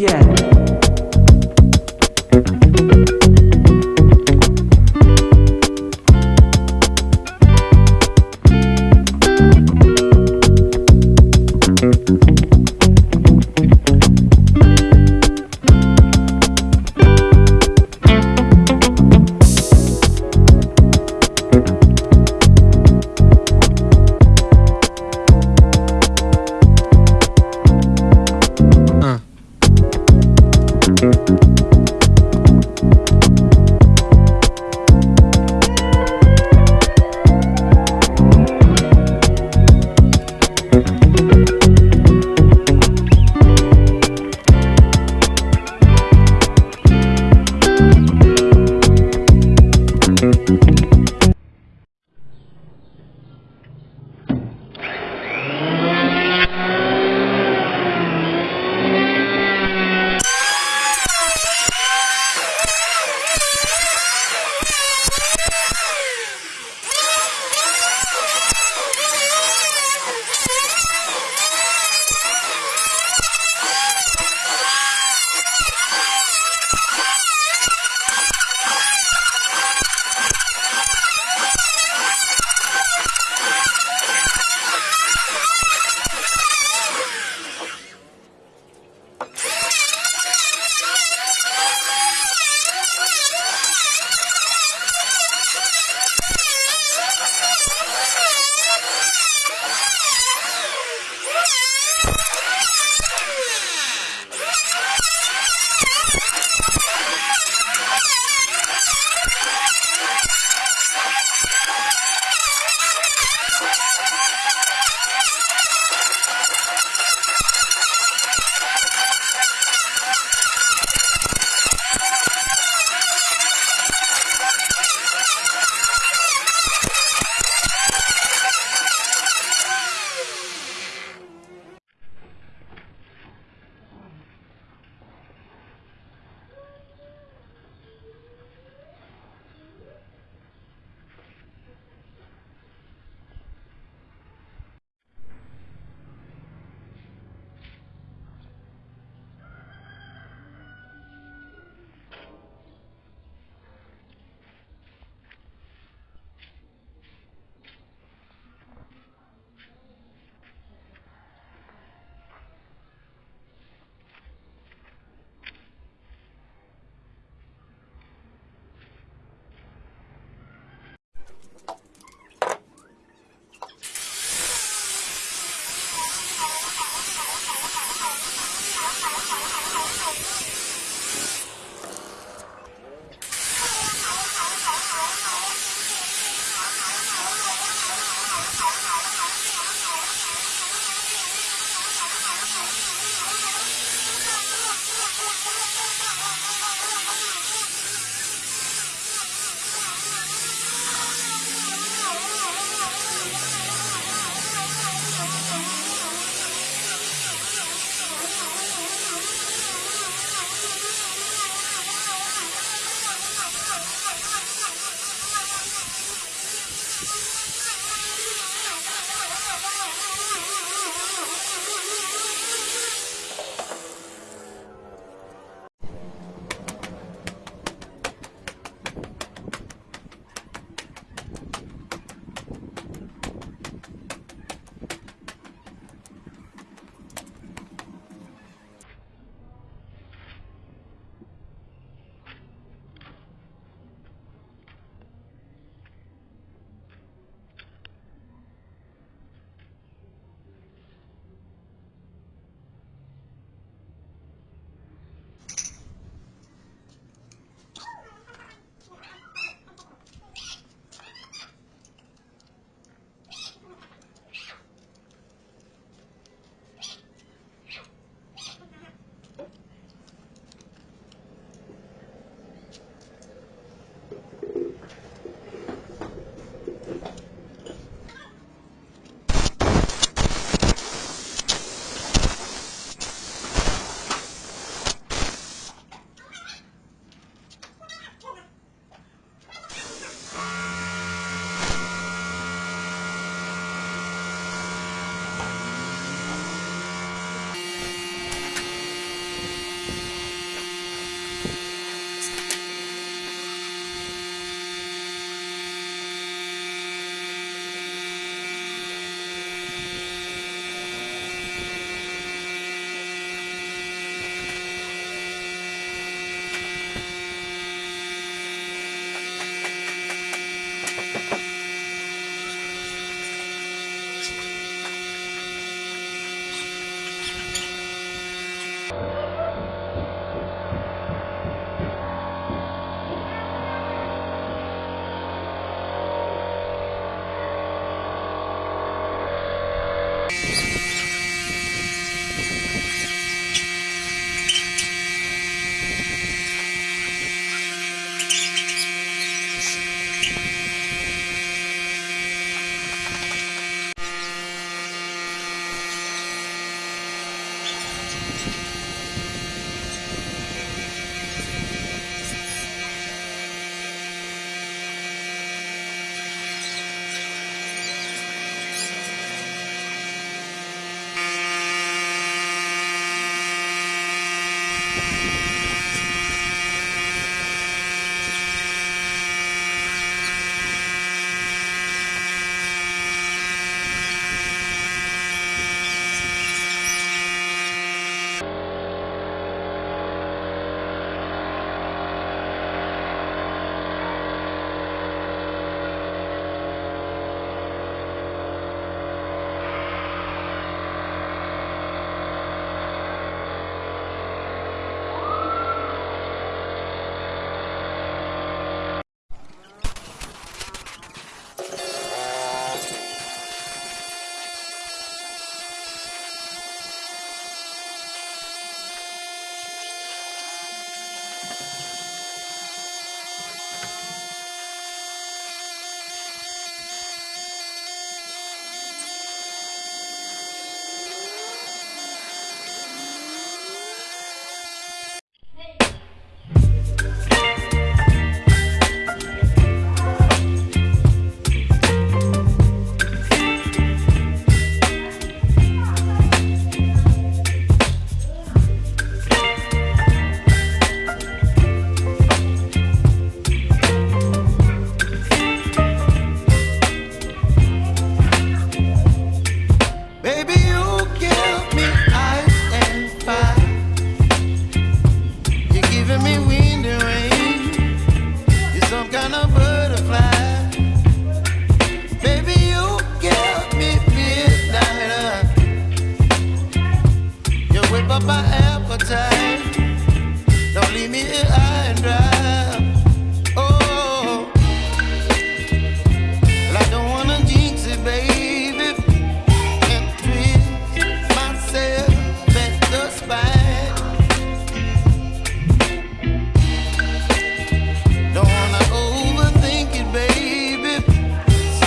yeah.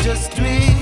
just dream.